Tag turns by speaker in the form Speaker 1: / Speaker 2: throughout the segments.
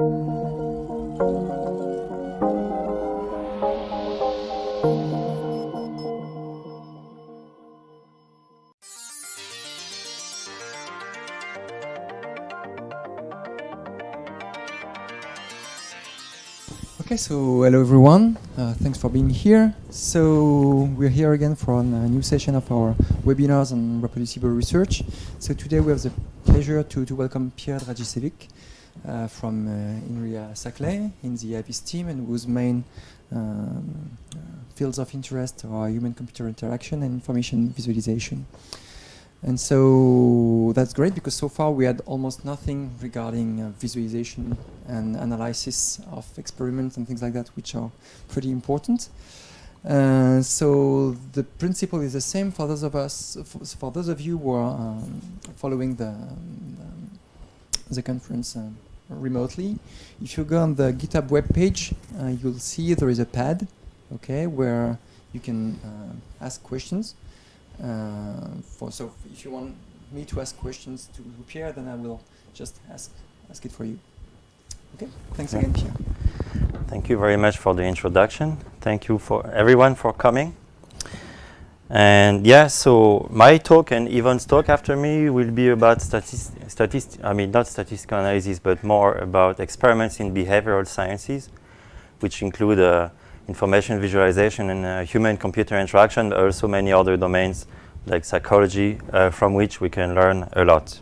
Speaker 1: Okay, so hello everyone. Uh, thanks for being here. So we're here again for a new session of our webinars on reproducible research. So today we have the pleasure to, to welcome Pierre Dragicevic uh, from uh, INRIA Saclay in the AVIZ team and whose main um, uh, fields of interest are human-computer interaction and information visualization. And so that's great because so far we had almost nothing regarding uh, visualization and analysis of experiments and things like that, which are pretty important. Uh, so the principle is the same for those of us, for those of you who are um, following the, um, the conference uh, remotely. If you go on the GitHub webpage, uh, you'll see there is a pad, okay, where you can uh, ask questions. Uh, for so if you want me to ask questions to Pierre, then I will just ask ask it for you. Okay, thanks again, Pierre.
Speaker 2: Thank you very much for the introduction. Thank you for everyone for coming. And yeah, so my talk and Yvonne's talk after me will be about statistics, I mean, not statistical analysis, but more about experiments in behavioral sciences, which include uh, information visualization and uh, human-computer interaction, but also many other domains like psychology uh, from which we can learn a lot.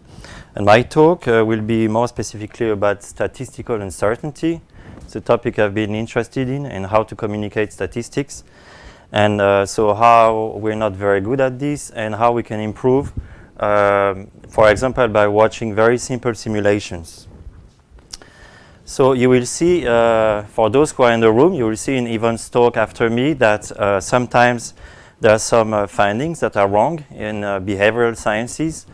Speaker 2: And my talk uh, will be more specifically about statistical uncertainty. It's a topic I've been interested in and how to communicate statistics. And uh, so how we're not very good at this and how we can improve, um, for example, by watching very simple simulations. So you will see, uh, for those who are in the room, you will see in Yvonne's talk after me that uh, sometimes there are some uh, findings that are wrong in uh, behavioral sciences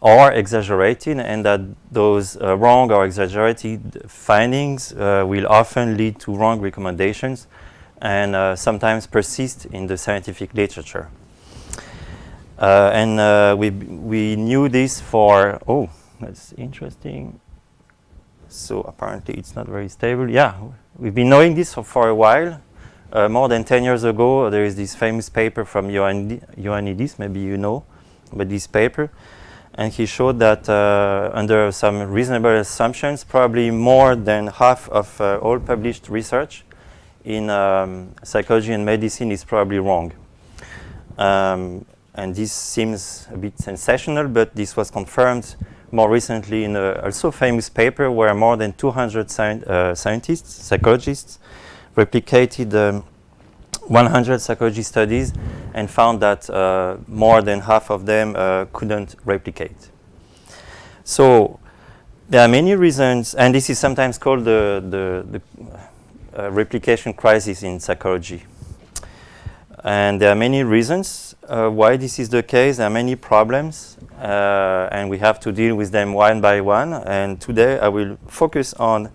Speaker 2: or exaggerated and that those uh, wrong or exaggerated findings uh, will often lead to wrong recommendations and sometimes persist in the scientific literature. And we, we knew this for, oh, that's interesting. So apparently it's not very stable. Yeah, we've been knowing this for, for a while. Uh, more than 10 years ago, there is this famous paper from Ioannidis, maybe you know but this paper. And he showed that uh, under some reasonable assumptions, probably more than half of uh, all published research in um, psychology and medicine is probably wrong. Um, and this seems a bit sensational, but this was confirmed more recently in a also famous paper where more than 200 sci uh, scientists, psychologists, replicated um, 100 psychology studies and found that uh, more than half of them uh, couldn't replicate. So there are many reasons, and this is sometimes called the, the, the uh, replication crisis in psychology. And there are many reasons uh, why this is the case. There are many problems, uh, and we have to deal with them one by one. And today I will focus on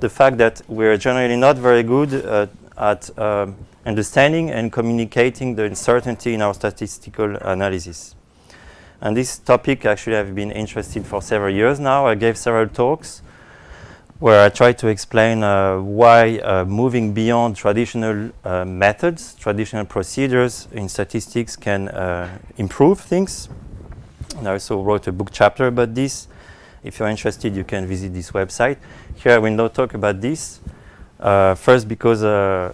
Speaker 2: the fact that we're generally not very good uh, at um, understanding and communicating the uncertainty in our statistical analysis. And this topic actually I've been interested for several years now. I gave several talks where I try to explain uh, why uh, moving beyond traditional uh, methods, traditional procedures in statistics can uh, improve things. And I also wrote a book chapter about this. If you're interested, you can visit this website. Here I will not talk about this. Uh, first, because uh,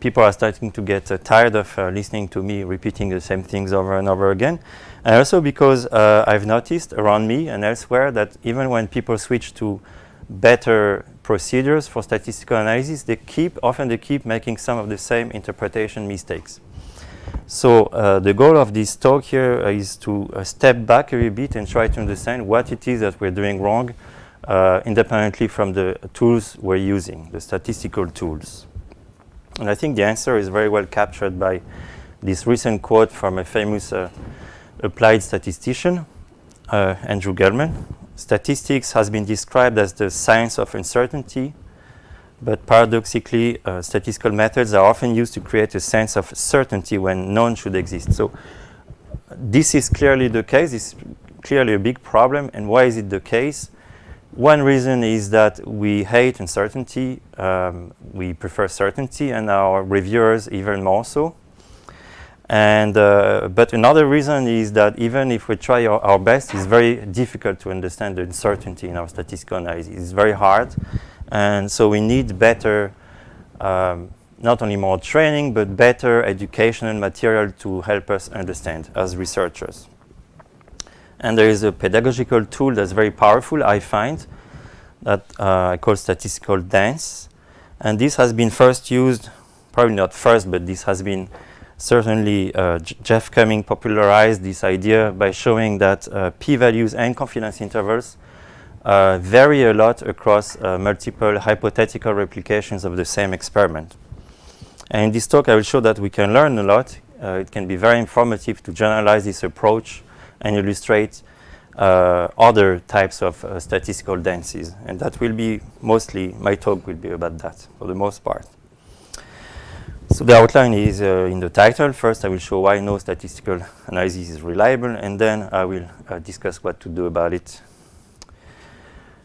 Speaker 2: people are starting to get tired of listening to me repeating the same things over and over again. And also because uh, I've noticed around me and elsewhere that even when people switch to better procedures for statistical analysis, they keep, often they keep making some of the same interpretation mistakes. So uh, the goal of this talk here uh, to uh, step back a little bit and try to understand what it is that we're doing wrong uh, independently from the tools we're using, the statistical tools. And I think the answer is very well captured by this recent quote from a famous uh, applied statistician, uh, Andrew Gelman. Statistics has been described as the science of uncertainty, but paradoxically, uh, statistical methods are often used to create a sense of certainty when none should exist. So this is clearly the case. It's clearly a big problem. And why is it the case? One reason is that we hate uncertainty. Um, we prefer certainty, and our reviewers even more so. And uh, but another reason is that even if we try our, our, best, it's very difficult to understand the uncertainty in our statistical analysis. It's very hard, and so we need better, um, not only more training, but better educational material to help us understand as researchers. And there is a pedagogical tool that's very powerful, I find, that uh, I call statistical dance. And this has been first used, probably not first, but this has been certainly uh, Jeff Cumming popularized this idea by showing that uh, p-values and confidence intervals uh, vary a lot across uh, multiple hypothetical replications of the same experiment. And in this talk, I will show that we can learn a lot. Uh, it can be very informative to generalize this approach and illustrate uh, other types of statistical dances. And that will be mostly, my talk will be about that for the most part. So the outline is uh, in the title. First, I will show why no statistical analysis is reliable, and then I will uh, discuss what to do about it.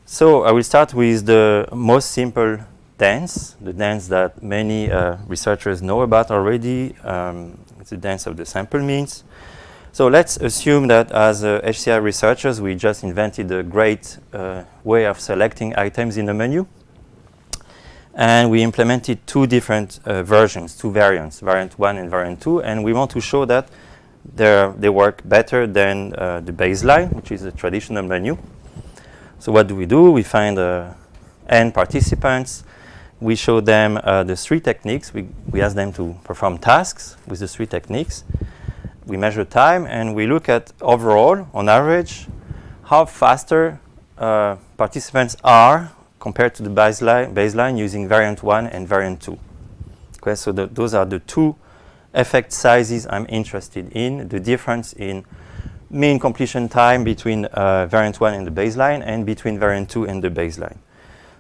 Speaker 2: So I will start with the most simple dance, the dance that many uh, researchers know about already. Um, the dance of the sample means. So let's assume that as HCI uh, researchers, we just invented a great uh, way of selecting items in a menu and we implemented two different uh, versions, two variants, variant 1 and variant 2, and we want to show that they work better than uh, the baseline, which is a traditional menu. So what do we do? We find uh, n participants. We show them uh, the three techniques. We, we ask them to perform tasks with the three techniques. We measure time, and we look at overall, on average, how faster uh, participants are compared to the baseline, baseline using variant 1 and variant 2. Okay, so the, those are the two effect sizes I'm interested in, the difference in mean completion time between uh, variant 1 and the baseline and between variant 2 and the baseline.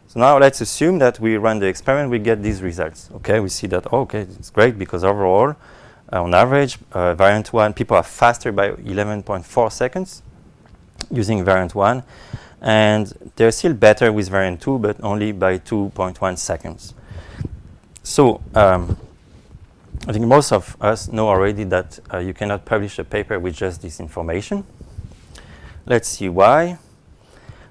Speaker 2: So now let's assume that we run the experiment, we get these results. Okay, we see that, oh, okay, it's great because overall, uh, on average, uh, variant 1, people are faster by 11.4 seconds using variant 1 and they're still better with variant 2, but only by 2.1 seconds. So um, I think most of us know already that uh, you cannot publish a paper with just this information. Let's see why.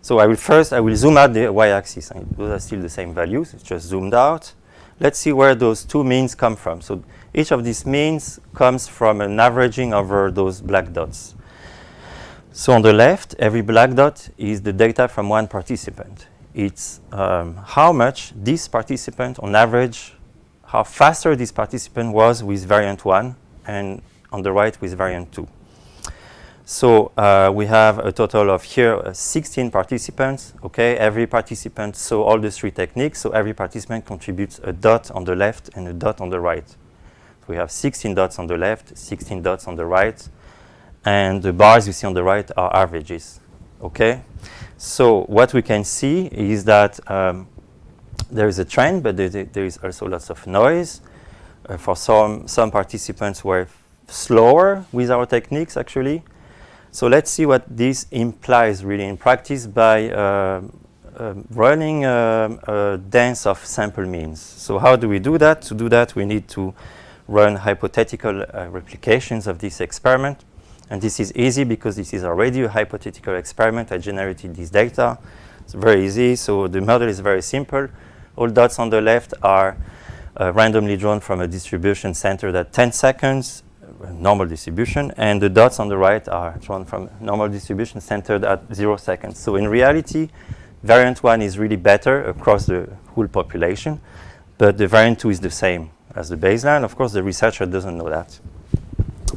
Speaker 2: So I will first, I will zoom out the y-axis. Those are still the same values. It's just zoomed out. Let's see where those two means come from. So each of these means comes from an averaging over those black dots. So on the left, every black dot is the data from one participant. It's um, how much this participant, on average, how faster this participant was with variant 1, and on the right with variant 2. So uh, we have a total of here uh, 16 participants. Okay, every participant saw all the three techniques. So every participant contributes a dot on the left and a dot on the right. So we have 16 dots on the left, 16 dots on the right, and the bars you see on the right are averages. Okay, so what we can see is that um, there is a trend, but there, is also lots of noise. Uh, for some some participants were slower with our techniques actually. So let's see what this implies really in practice by uh, uh, running a, a dance of sample means. So how do we do that? To do that, we need to run hypothetical uh, replications of this experiment. And this is easy because this is already a hypothetical experiment. I generated this data. It's very easy. So the model is very simple. All dots on the left are uh, randomly drawn from a distribution centered at 10 seconds, uh, normal distribution. And the dots on the right are drawn from normal distribution centered at 0 seconds. So in reality, variant 1 is really better across the whole population. But the variant 2 is the same as the baseline. Of course, the researcher doesn't know that.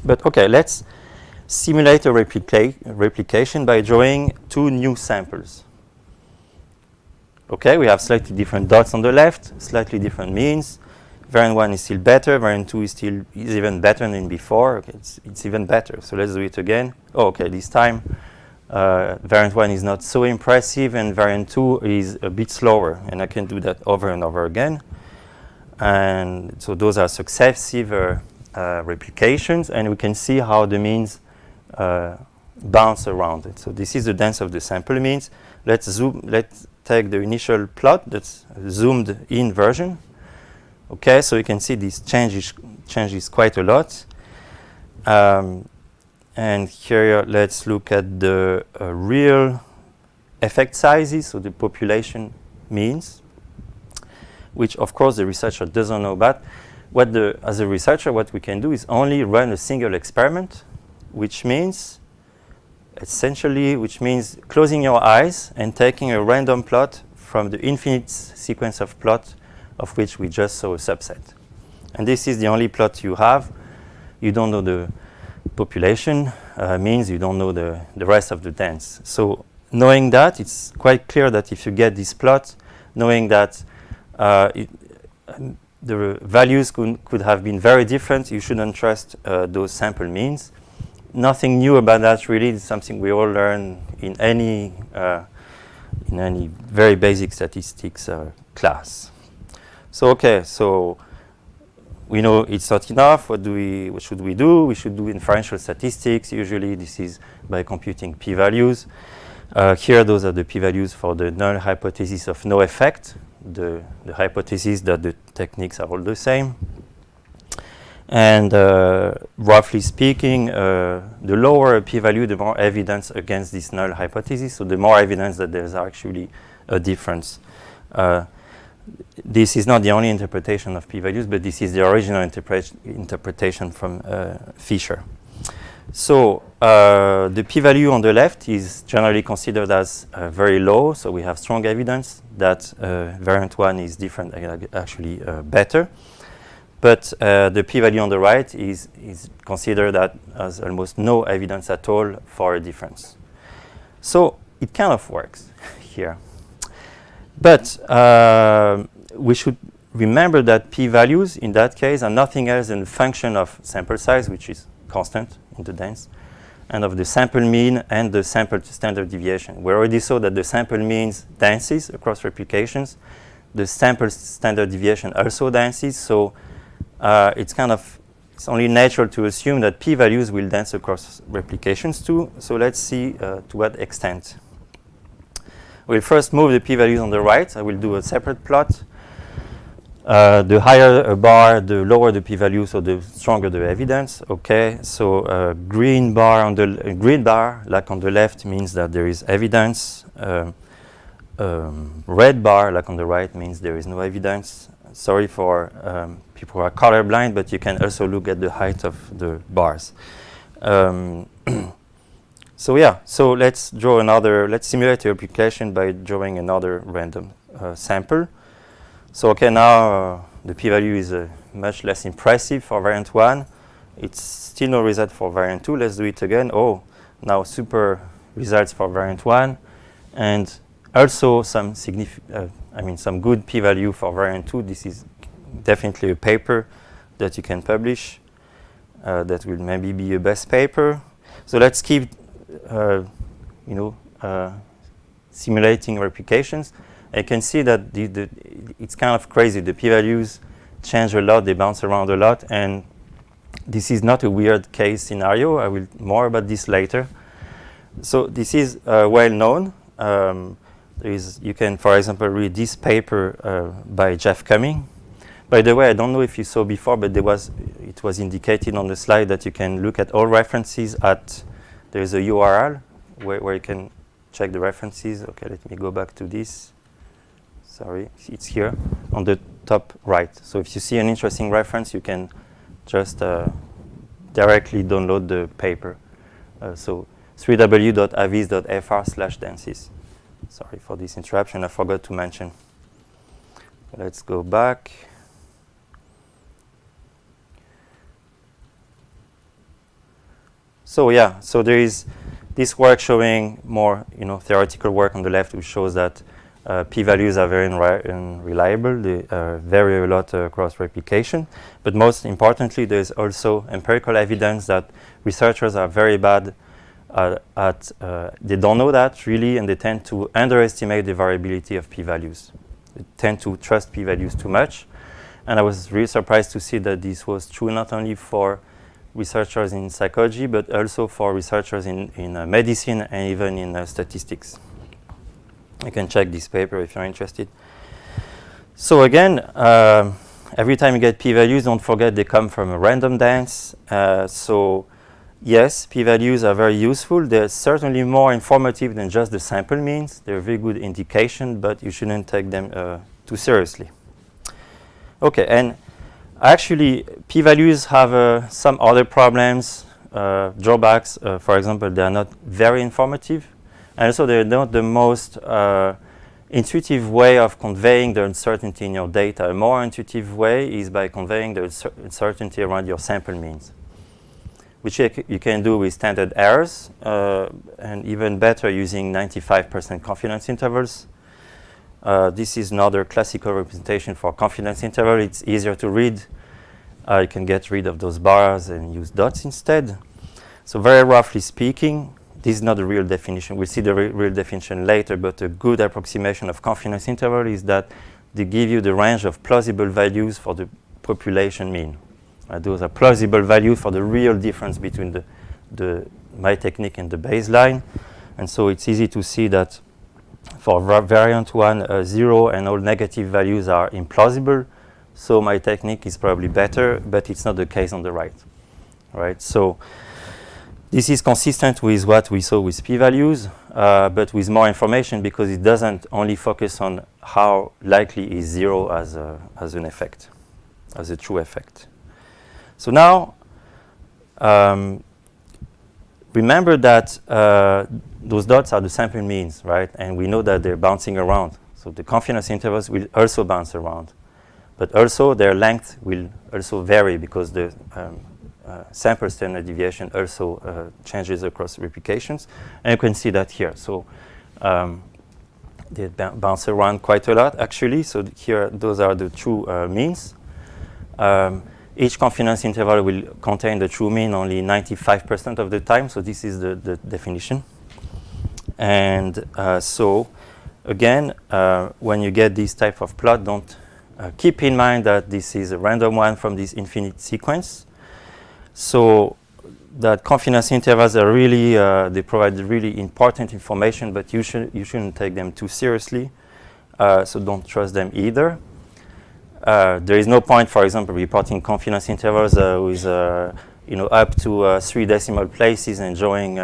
Speaker 2: But OK, let's simulate a replica replication by drawing two new samples. Okay, we have slightly different dots on the left, slightly different means. Variant 1 is still better, variant 2 is still is even better than before. Okay, it's, it's even better. So let's do it again. Oh, okay, this time uh, variant 1 is not so impressive and variant 2 is a bit slower. And I can do that over and over again. And so those are successive uh, uh, replications. And we can see how the means bounce around it. So this is the dance of the sample means. let's zoom. Let's take the initial plot. That's zoomed in version. Okay, so you can see this changes changes quite a lot. Um, and here, let's look at the uh, real effect sizes, so the population means, which of course the researcher doesn't know about. What the, as a researcher, what we can do is only run a single experiment, which means essentially, which means closing your eyes and taking a random plot from the infinite sequence of plot of which we just saw a subset. And this is the only plot you have. You don't know the population uh, means you don't know the, the rest of the dance. So knowing that, it's quite clear that if you get this plot, knowing that uh, it, um, the values could, could have been very different, you shouldn't trust uh, those sample means. Nothing new about that really, it's something we all learn in any, uh, in any very basic statistics uh, class. So okay, so we know it's not enough. What do we? What should we do? We should do inferential statistics. Usually, this is by computing p-values. Uh, here, those are the p-values for the null hypothesis of no effect. The, the hypothesis that the techniques are all the same. And uh, roughly speaking, uh, the lower a p-value, the more evidence against this null hypothesis. So the more evidence that there's actually a difference. Uh, this is not the only interpretation of p-values, but this is the original interpretation from uh, Fisher. So uh, the p-value on the left is generally considered as uh, very low, so we have strong evidence that variant 1 is different, actually better. But the p-value on the right is, is considered that as almost no evidence at all for a difference. So it kind of works here. But uh, we should remember that p-values in that case are nothing else than a function of sample size, which is constant in the dance, and of the sample mean and the sample standard deviation. We already saw that the sample means dances across replications. The sample standard deviation also dances, so uh, it's kind of it's only natural to assume that p-values will dance across replications too. So let's see uh, to what extent. We'll first move the p-values on the right. I will do a separate plot. Uh, the higher a bar, the lower the p-value, so the stronger the evidence. Okay, so uh, green bar on the uh, green bar, like on the left, means that there is evidence. Um, um, red bar, like on the right, means there is no evidence. Sorry for um, people who are colorblind, but you can also look at the height of the bars. Um, So yeah, so let's draw another, let's simulate the application by drawing another random uh, sample. So okay, now uh, the p-value is uh, much less impressive for variant 1. It's still no result for variant 2. Let's do it again. Oh, now super results for variant 1. And also some significant, uh, I mean some good p-value for variant 2. This is definitely a paper that you can publish. Uh, that will maybe be a best paper. So let's keep uh, you know, uh, simulating replications, I can see that the, the it's kind of crazy. The p-values change a lot, they bounce around a lot, and this is not a weird case scenario. I will more about this later. So this is uh, well known. Um, there is, you can, for example, read this paper uh, by Jeff Cumming. By the way, I don't know if you saw before, but there was, it was indicated on the slide that you can look at all references at there is a URL where, where you can check the references. Okay, let me go back to this. Sorry, it's here on the top right. So if you see an interesting reference, you can just uh, directly download the paper. Uh, so 3w.aviz.fr slash dances. Sorry for this interruption, I forgot to mention. Let's go back. So yeah, so there is this work showing more, you know, theoretical work on the left, which shows that uh, p-values are very unreliable. They uh, vary a lot uh, across replication. But most importantly, there's also empirical evidence that researchers are very bad at, uh, they don't know that really, and they tend to underestimate the variability of p-values. They tend to trust p-values too much. And I was really surprised to see that this was true not only for researchers in psychology, but also for researchers in, in uh, medicine and even in uh, statistics. You can check this paper if you're interested. So again, uh, every time you get p-values, don't forget they come from a random dance. Uh, so yes, p-values are very useful. They're certainly more informative than just the sample means. They're a very good indication, but you shouldn't take them uh, too seriously. Okay, and actually, p-values have uh, some other problems, uh, drawbacks. Uh, for example, they are not very informative. And also, they're not the most intuitive way of conveying the uncertainty in your data. A more intuitive way is by conveying the uncertainty around your sample means, which you can do with standard errors, uh, and even better using 95% confidence intervals. Uh, this is another classical representation for confidence interval. It's easier to read. Uh, you can get rid of those bars and use dots instead. So very roughly speaking, this is not a real definition. We'll see the re real definition later, but a good approximation of confidence interval is that they give you the range of plausible values for the population mean. Uh, those are plausible values for the real difference between the, the my technique and the baseline. And so it's easy to see that for variant 1, uh, 0 and all negative values are implausible. So my technique is probably better, but it's not the case on the right. Right? So this is consistent with what we saw with p-values, uh, but with more information because it doesn't only focus on how likely is zero as, a, as an effect, as a true effect. So now, um, remember that uh, those dots are the sample means, right? And we know that they're bouncing around. So the confidence intervals will also bounce around. But also their length will also vary because the um, uh, sample standard deviation also uh, changes across replications. And you can see that here. So um, they bounce around quite a lot, actually. So here, those are the true uh, means. Um, each confidence interval will contain the true mean only 95% of the time. So this is the, the definition. And uh, so, again, uh, when you get this type of plot, don't uh, keep in mind that this is a random one from this infinite sequence. So that confidence intervals are really, uh, they provide really important information, but you, should, you shouldn't take them too seriously. Uh, so don't trust them either. Uh, there is no point, for example, reporting confidence intervals uh, with uh, you know, up to three decimal places and drawing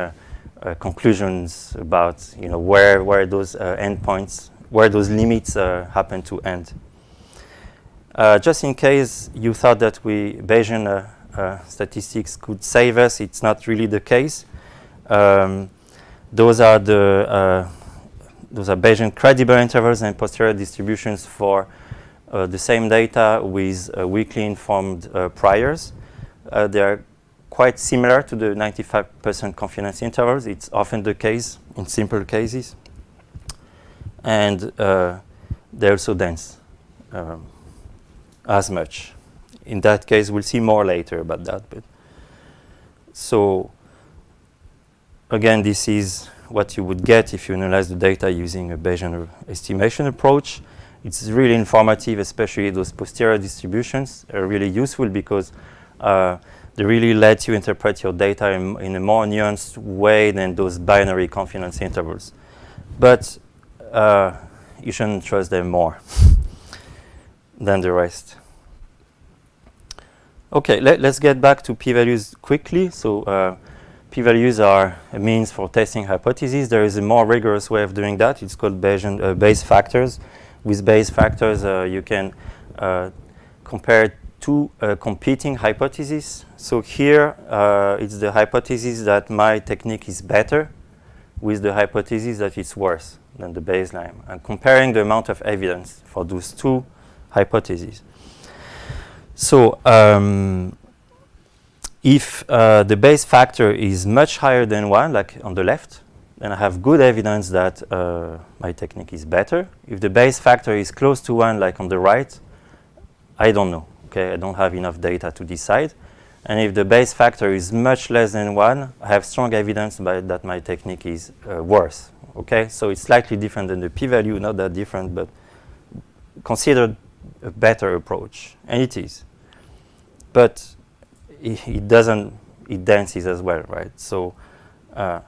Speaker 2: conclusions about you know, where, where those endpoints, where those limits happen to end. just in case you thought that we Bayesian uh, statistics could save us. It's not really the case. Um, those are the uh, those are Bayesian credible intervals and posterior distributions for uh, the same data with uh, weakly informed uh, priors. Uh, they are quite similar to the 95% confidence intervals. It's often the case in simple cases. And they're also dense um, as much in that case, we'll see more later about that. But so again, this is what you would get if you analyze the data using a Bayesian estimation approach. It's really informative, especially those posterior distributions are really useful because uh, they really let you interpret your data in, in, a more nuanced way than those binary confidence intervals. But uh, you shouldn't trust them more than the rest. Okay, let, us get back to p-values quickly. So uh, p-values are a means for testing hypotheses. There is a more rigorous way of doing that. It's called Bayesian uh, Bayes factors. With Bayes factors, uh, you can uh, compare two uh, competing hypotheses. So here, uh, it's the hypothesis that my technique is better with the hypothesis that it's worse than the baseline, and comparing the amount of evidence for those two hypotheses. So um, if uh, the Bayes factor is much higher than 1, like on the left, then I have good evidence that uh, my technique is better. If the Bayes factor is close to 1, like on the right, I don't know. Okay, I don't have enough data to decide. And if the Bayes factor is much less than 1, I have strong evidence that my technique is uh, worse. Okay, so it's slightly different than the p-value, not that different, but considered a better approach, and it is but it, it, doesn't, it dances as well, right? So uh,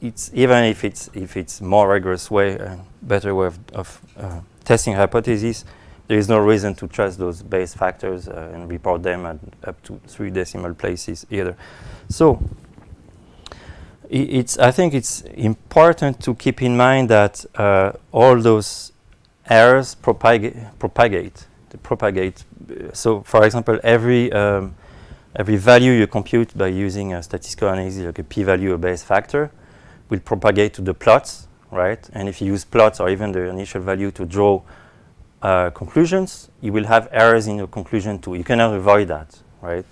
Speaker 2: it's even if it's if it's more rigorous way and better way of, of uh, testing hypotheses, there is no reason to trust those Bayes factors uh, and report them at up to three decimal places either. So it's I think it's important to keep in mind that uh, all those errors propagate propagate propagate. So, for example, every um, every value you compute by using a statistical analysis like a p-value or Bayes factor will propagate to the plots, right? And if you use plots or even the initial value to draw uh, conclusions, you will have errors in your conclusion too. You cannot avoid that, right?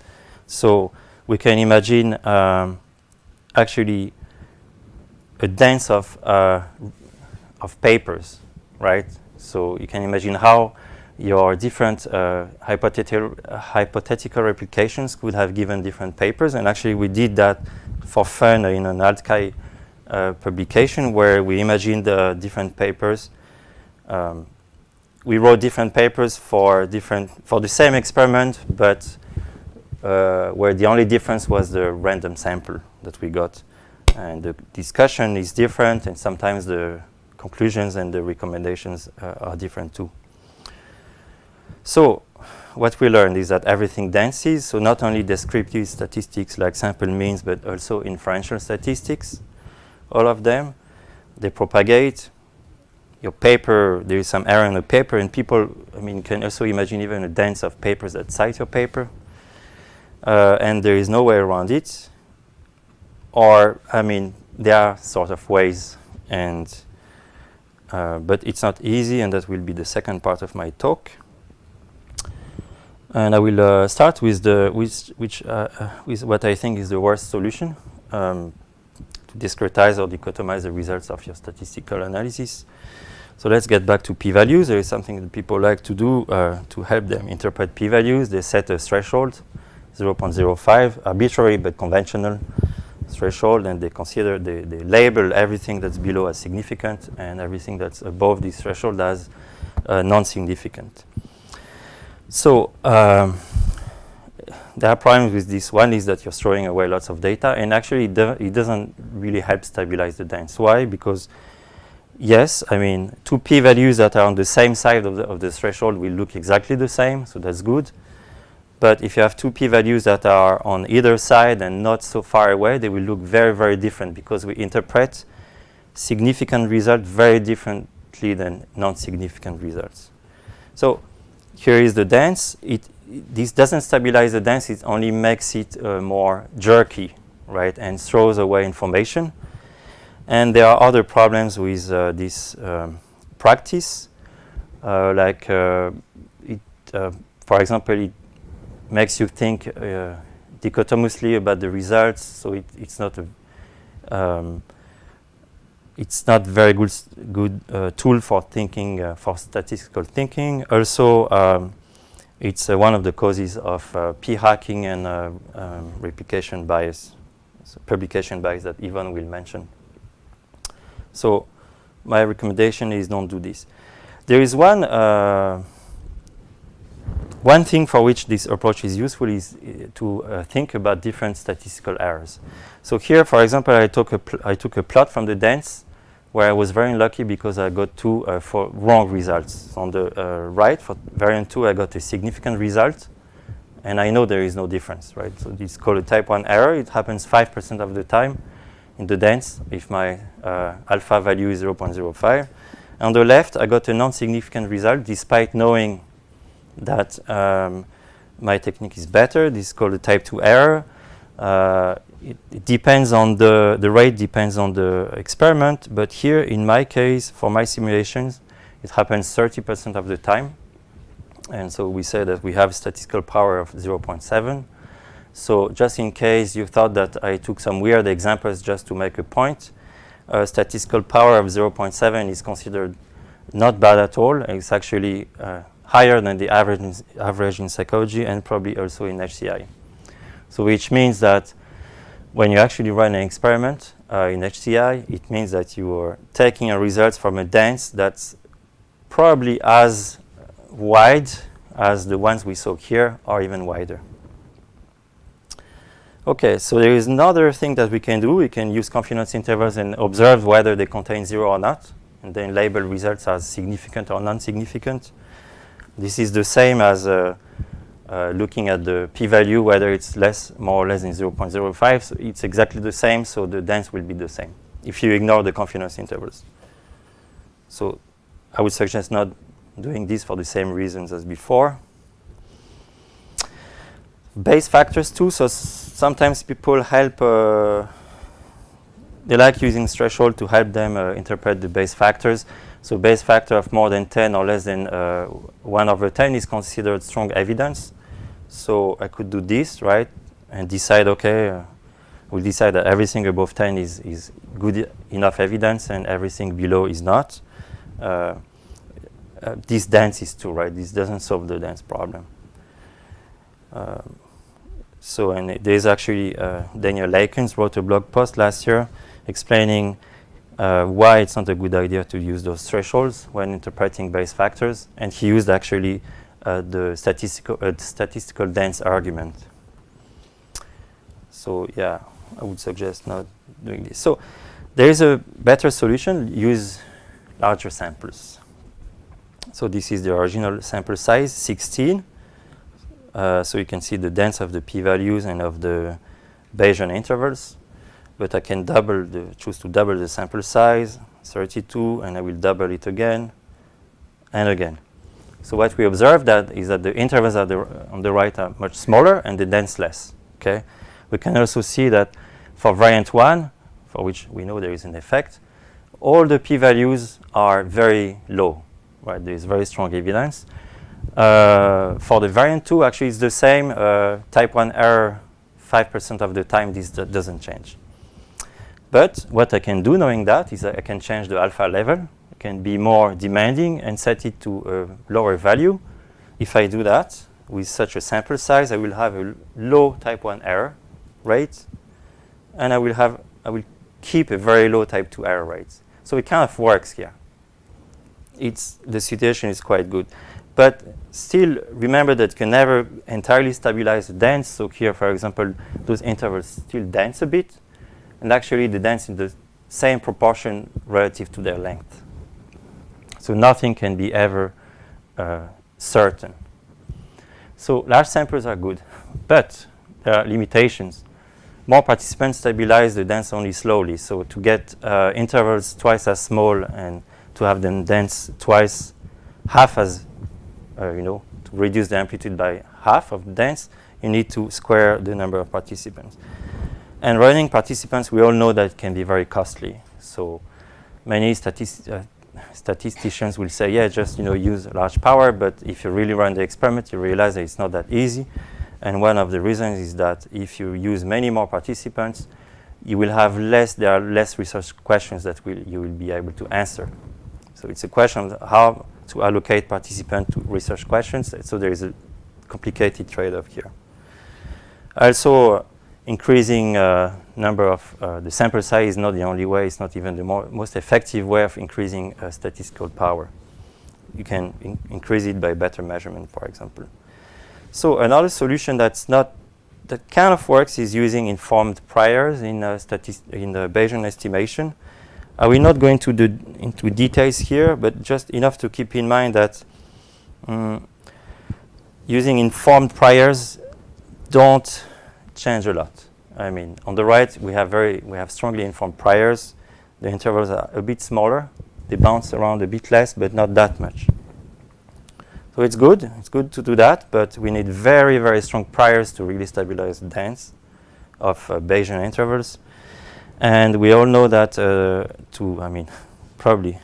Speaker 2: So we can imagine um, actually a dance of uh, of papers, right? So you can imagine how your different uh, hypothetical, uh, hypothetical replications could have given different papers. And actually, we did that for fun in an alt.chi uh, publication where we imagined the different papers. Um, we wrote different papers for different for the same experiment, but uh, where the only difference was the random sample that we got. And the discussion is different, and sometimes the conclusions and the recommendations uh, are different too. So what we learned is that everything dances, so not only descriptive statistics like sample means, but also inferential statistics, all of them, they propagate. Your paper, there is some error in the paper, and people, I mean, can also imagine even a dance of papers that cite your paper, uh, and there is no way around it. Or, I mean, there are sort of ways, and uh, but it's not easy, and that will be the second part of my talk. And I will uh, start with the with which uh, uh, with what I think is the worst solution um, to discretize or dichotomize the results of your statistical analysis. So let's get back to p-values. There is something that people like to do uh, to help them interpret p-values. They set a threshold, 0.05, arbitrary but conventional threshold, and they consider they, they label everything that's below as significant and everything that's above this threshold as uh, non-significant. So um, there are problems with this. One is that you're throwing away lots of data, and actually it, do it doesn't really help stabilize the dance. Why? Because yes, I mean, two p-values that are on the same side of the, of the threshold will look exactly the same, so that's good. But if you have two p-values that are on either side and not so far away, they will look very, very different because we interpret significant results very differently than non-significant results. So here is the dance. It, this doesn't stabilize the dance, it only makes it uh, more jerky, right, and throws away information. And there are other problems with uh, this um, practice, uh, like uh, it, uh, for example, it makes you think uh, dichotomously about the results, so it, it's not a um, it's not very good good uh, tool for thinking uh, for statistical thinking. Also, um, it's uh, one of the causes of uh, p-hacking and um, replication bias, so publication bias that Yvonne will mention. So, my recommendation is don't do this. There is one uh, one thing for which this approach is useful is to think about different statistical errors. So here, for example, I took a I took a plot from the dance where I was very lucky because I got two uh, for wrong results. On the uh, right, for variant 2, I got a significant result, and I know there is no difference, right? So it's called a type 1 error. It happens 5% of the time in the dance if my uh, alpha value is 0.05. On the left, I got a non-significant result despite knowing that um, my technique is better. This is called a type 2 error. Uh, it, it, depends on the, the rate depends on the experiment, but here in my case, for my simulations, it happens 30% of the time. And so we say that we have statistical power of 0.7. So just in case you thought that I took some weird examples just to make a point, uh, statistical power of 0.7 is considered not bad at all. It's actually uh, higher than the average in, average in psychology and probably also in HCI. So which means that when you actually run an experiment uh, in HCI, it means that you are taking a result from a dance that's probably as wide as the ones we saw here or even wider. Okay, so there is another thing that we can do. We can use confidence intervals and observe whether they contain zero or not, and then label results as significant or non-significant. This is the same as uh, uh, looking at the p-value, whether it's less, more or less than 0.05. So it's exactly the same, so the dance will be the same if you ignore the confidence intervals. So I would suggest not doing this for the same reasons as before. Bayes factors too, so sometimes people help, uh, they like using threshold to help them uh, interpret the Bayes factors. So Bayes factor of more than 10 or less than uh, 1 over 10 is considered strong evidence. So I could do this, right, and decide, okay, we'll decide that everything above 10 is, is good enough evidence and everything below is not. Uh, uh, this dance is true, right? This doesn't solve the dance problem. Um, so, and there's actually uh, Daniel Lakens wrote a blog post last year explaining uh, why it's not a good idea to use those thresholds when interpreting Bayes factors. And he used actually uh, the statistical, uh, statistical dense argument. So yeah, I would suggest not doing this. So there is a better solution, use larger samples. So this is the original sample size, 16. Uh, so you can see the dense of the p-values and of the Bayesian intervals. But I can double the, choose to double the sample size, 32, and I will double it again and again. So what we observe that is that the intervals the on the right are much smaller and the dense less. Okay. We can also see that for variant 1, for which we know there is an effect, all the p-values are very low. Right? There is very strong evidence. Uh, for the variant 2, actually, it's the same. Uh, type 1 error, 5% of the time, this doesn't change. But what I can do knowing that is I can change the alpha level. I can be more demanding and set it to a lower value. If I do that with such a sample size, I will have a low type 1 error rate, and I will have I will keep a very low type 2 error rate. So it kind of works here. It's the situation is quite good. But still, remember that you can never entirely stabilize the dance. So here, for example, those intervals still dance a bit. And actually, they dance in the same proportion relative to their length. So nothing can be ever uh, certain. So large samples are good. But there are limitations. More participants stabilize the dance only slowly. So to get uh, intervals twice as small and to have them dance twice, half as uh, you know, to reduce the amplitude by half of the dance, you need to square the number of participants. And running participants, we all know that can be very costly. So many uh, statisticians will say, yeah, just you know, use large power, but if you really run the experiment, you realize that it's not that easy. And one of the reasons is that if you use many more participants, you will have less, there are less research questions that will, you will be able to answer. So it's a question of how to allocate participants to research questions. So there is a complicated trade-off here. Also, increasing uh, number of uh, the sample size is not the only way. It's not even the most effective way of increasing uh, statistical power. You can in increase it by better measurement, for example. So another solution that's not that kind of works is using informed priors in uh, in the Bayesian estimation. I will not go into the into details here, but just enough to keep in mind that um, using informed priors don't change a lot. I mean, on the right we have very we have strongly informed priors. The intervals are a bit smaller. They bounce around a bit less, but not that much. So it's good. It's good to do that, but we need very very strong priors to really stabilize the dance of uh, Bayesian intervals. And we all know that uh, to, I mean, probably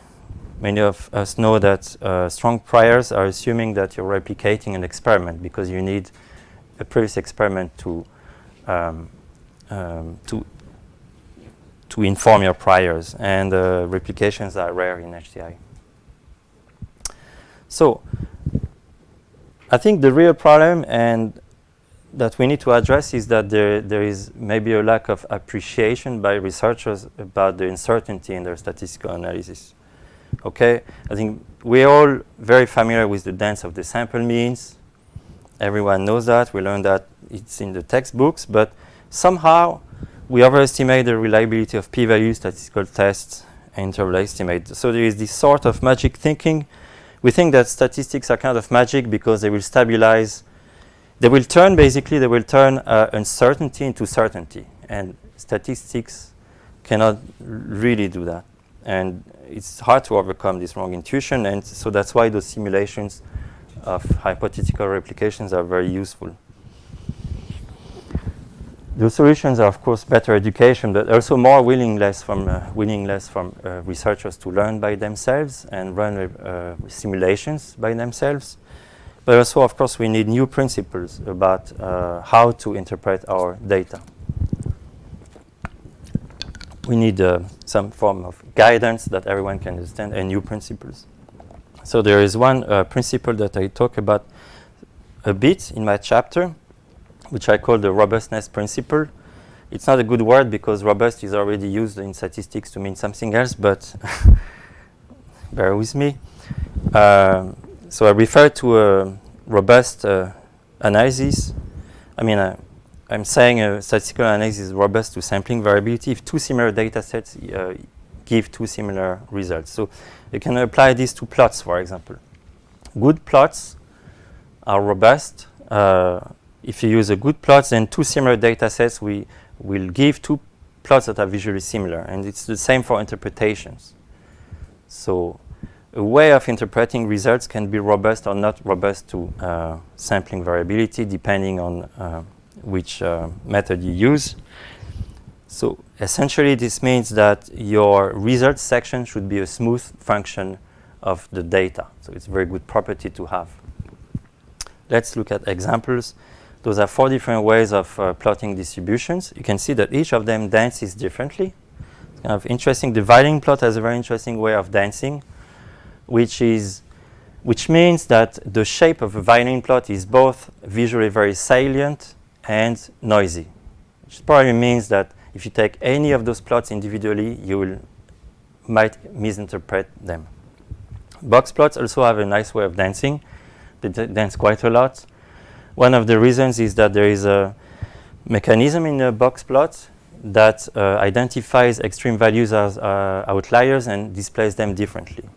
Speaker 2: many of us know that uh, strong priors are assuming that you're replicating an experiment because you need a previous experiment to um, um, to to inform your priors, and uh, replications are rare in HCI. So I think the real problem, and that we need to address is that there, there is maybe a lack of appreciation by researchers about the uncertainty in their statistical analysis. Okay, I think we're all very familiar with the dance of the sample means. Everyone knows that. We learned that it's in the textbooks, but somehow we overestimate the reliability of p-value statistical tests and interval estimate. So there is this sort of magic thinking. We think that statistics are kind of magic because they will stabilize. They will turn, basically, they will turn uh, uncertainty into certainty. And statistics cannot really do that. And it's hard to overcome this wrong intuition. And so that's why those simulations of hypothetical replications are very useful. The solutions are, of course, better education, but also more willingness from uh, willingness from uh, researchers to learn by themselves and run uh, simulations by themselves. But also, of course, we need new principles about uh, how to interpret our data. We need uh, some form of guidance that everyone can understand and new principles. So there is one uh, principle that I talk about a bit in my chapter, which I call the robustness principle. It's not a good word because robust is already used in statistics to mean something else, but bear with me. Um, so I refer to a robust uh, analysis. I mean, uh, I'm saying a statistical analysis is robust to sampling variability if two similar data sets uh, give two similar results. So you can apply this to plots, for example. Good plots are robust uh, if you use a good plot, then two similar data sets we will give two plots that are visually similar. And it's the same for interpretations. So a way of interpreting results can be robust or not robust to uh, sampling variability depending on uh, which uh, method you use. So essentially this means that your results section should be a smooth function of the data. So it's a very good property to have. Let's look at examples. Those are four different ways of uh, plotting distributions. You can see that each of them dances differently. It's kind of interesting. The violin plot has a very interesting way of dancing, which is which means that the shape of a violin plot is both visually very salient and noisy. Which probably means that if you take any of those plots individually, you will might misinterpret them. Box plots also have a nice way of dancing. They dance quite a lot. One of the reasons is that there is a mechanism in the box plot that uh, identifies extreme values as uh, outliers and displays them differently.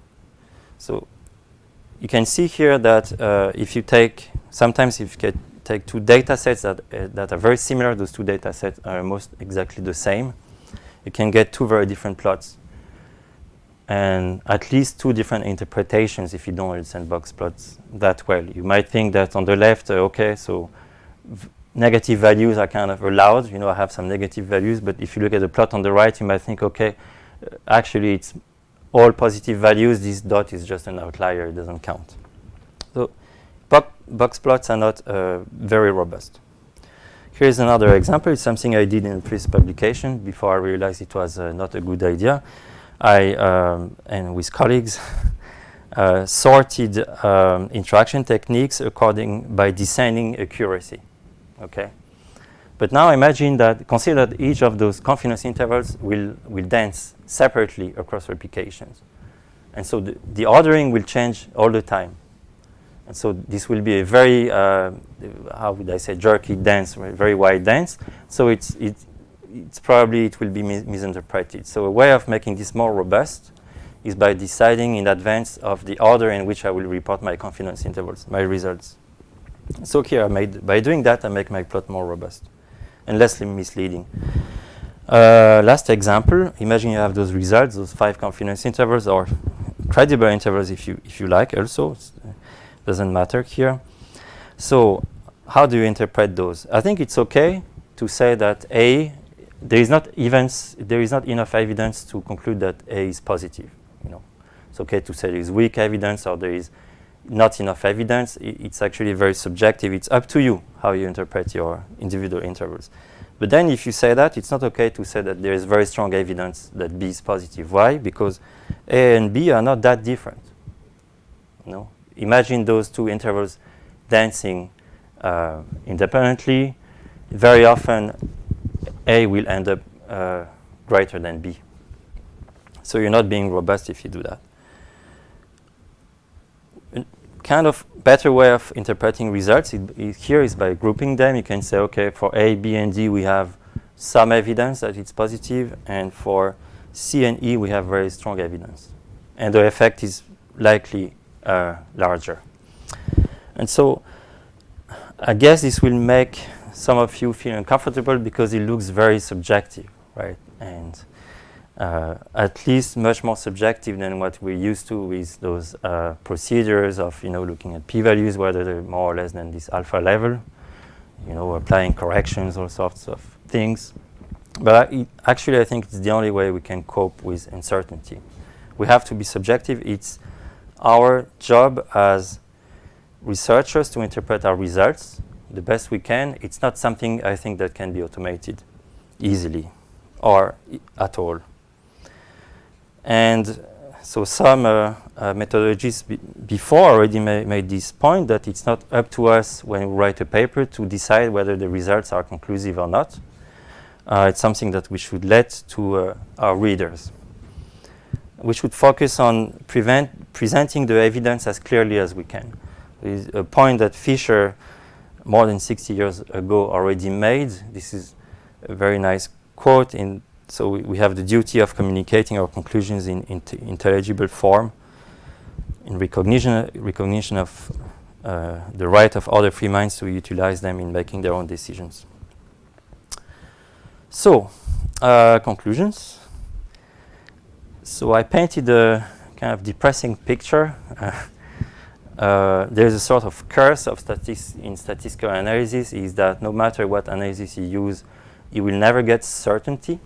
Speaker 2: So you can see here that uh, if you take, sometimes if you take two data sets that, uh, that are very similar, those two data sets are almost exactly the same, you can get two very different plots and at least two different interpretations if you don't understand box plots that well. You might think that on the left, uh, okay, so negative values are kind of allowed. You know, I have some negative values, but if you look at the plot on the right, you might think, okay, uh, actually it's all positive values. This dot is just an outlier. It doesn't count. So bo box plots are not uh, very robust. Here's another example. It's something I did in a previous publication before I realized it was uh, not a good idea. I, um, and with colleagues, uh, sorted um, interaction techniques according by descending accuracy. Okay, but now imagine that consider that each of those confidence intervals will will dance separately across replications, and so the, the ordering will change all the time. And so this will be a very, uh, how would I say, jerky dance, very wide dance. So it's, it, it's probably it will be mis misinterpreted. So a way of making this more robust is by deciding in advance of the order in which I will report my confidence intervals, my results. So here, I made, by doing that, I make my plot more robust and less misleading. Uh, last example, imagine you have those results, those five confidence intervals or credible intervals if you, if you like also, doesn't matter here. So how do you interpret those? I think it's okay to say that A there is not events, there is not enough evidence to conclude that A is positive. You know, it's okay to say there is weak evidence or there is not enough evidence. It's actually very subjective. It's up to you how you interpret your individual intervals. But then if you say that, it's not okay to say that there is very strong evidence that B is positive. Why? Because A and B are not that different. Know? Imagine those two intervals dancing uh, independently. Very often a will end up uh, greater than B. So you're not being robust if you do that. A kind of better way of interpreting results here is by grouping them. You can say, okay, for A, B, and D, we have some evidence that it's positive, and for C and E, we have very strong evidence. And the effect is likely uh, larger. And so I guess this will make some of you feel uncomfortable because it looks very subjective, right? And at least much more subjective than what we're used to with those uh, procedures of, you know, looking at p-values, whether they're more or less than this alpha level, you know, applying corrections, all sorts of things. But I, actually, I think it's the only way we can cope with uncertainty. We have to be subjective. It's our job as researchers to interpret our results the best we can. It's not something I think that can be automated easily or at all. And so some uh, uh, methodologies be before already ma made this point that it's not up to us when we write a paper to decide whether the results are conclusive or not. Uh, it's something that we should let to uh, our readers. We should focus on presenting the evidence as clearly as we can. Is a point that Fisher, more than 60 years ago, already made. This is a very nice quote. In so we, we have the duty of communicating our conclusions in, in intelligible form, in recognition recognition of uh, the right of other free minds to utilize them in making their own decisions. So, uh, conclusions. So I painted a kind of depressing picture. Uh, there's a sort of curse of statis in statistical analysis is that no matter what analysis you use, you will never get certainty.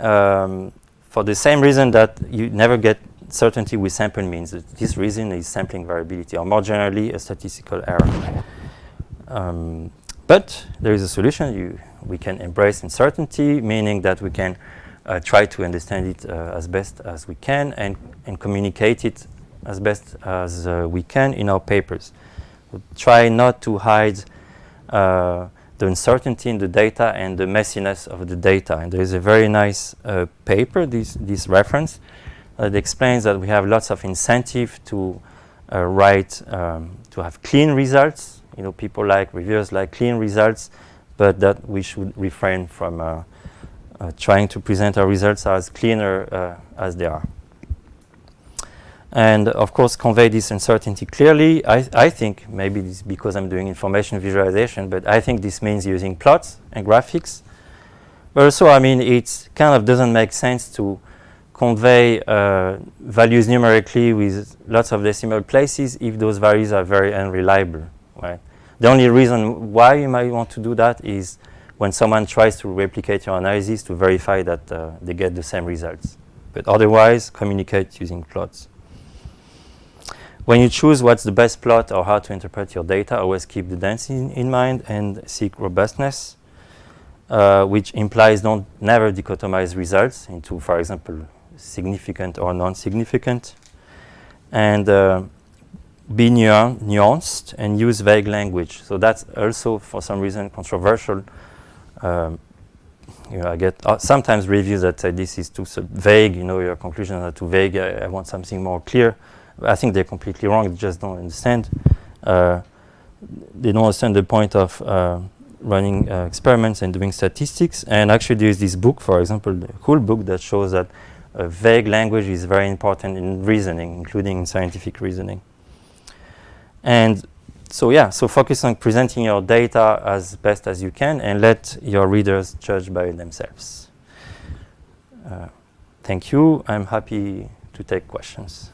Speaker 2: Um, for the same reason that you never get certainty with sample means. This reason is sampling variability, or more generally, a statistical error. Um, but there is a solution. You, we can embrace uncertainty, meaning that we can uh, try to understand it uh, as best as we can and, and communicate it as best as uh, we can in our papers. We'll try not to hide uh, the uncertainty in the data and the messiness of the data. And there is a very nice uh, paper, this, this reference, that explains that we have lots of incentive to uh, write, um, to have clean results. You know, people like, reviewers like clean results, but that we should refrain from uh, uh, trying to present our results as cleaner as they are and of course convey this uncertainty clearly. I, I think maybe this because I'm doing information visualization, but I think this means using plots and graphics. But also, I mean, it kind of doesn't make sense to convey uh, values numerically with lots of decimal places if those values are very unreliable, right? The only reason why you might want to do that is when someone tries to replicate your analysis to verify that uh, they get the same results. But otherwise, communicate using plots. When you choose what's the best plot or how to interpret your data, always keep the density in, in mind and seek robustness, uh, which implies don't never dichotomize results into, for example, significant or non-significant. And uh, be nuanced and use vague language. So that's also, for some reason, controversial. Um, you know, I get uh, sometimes reviews that say this is too vague, you know, your conclusions are too vague, I, I want something more clear. I think they're completely wrong. They just don't understand. Uh, they don't understand the point of uh, running uh, experiments and doing statistics. And actually, there is this book, for example, the cool book that shows that vague language is very important in reasoning, including in scientific reasoning. And so yeah, so focus on presenting your data as best as you can and let your readers judge by themselves. Uh, thank you. I'm happy to take questions.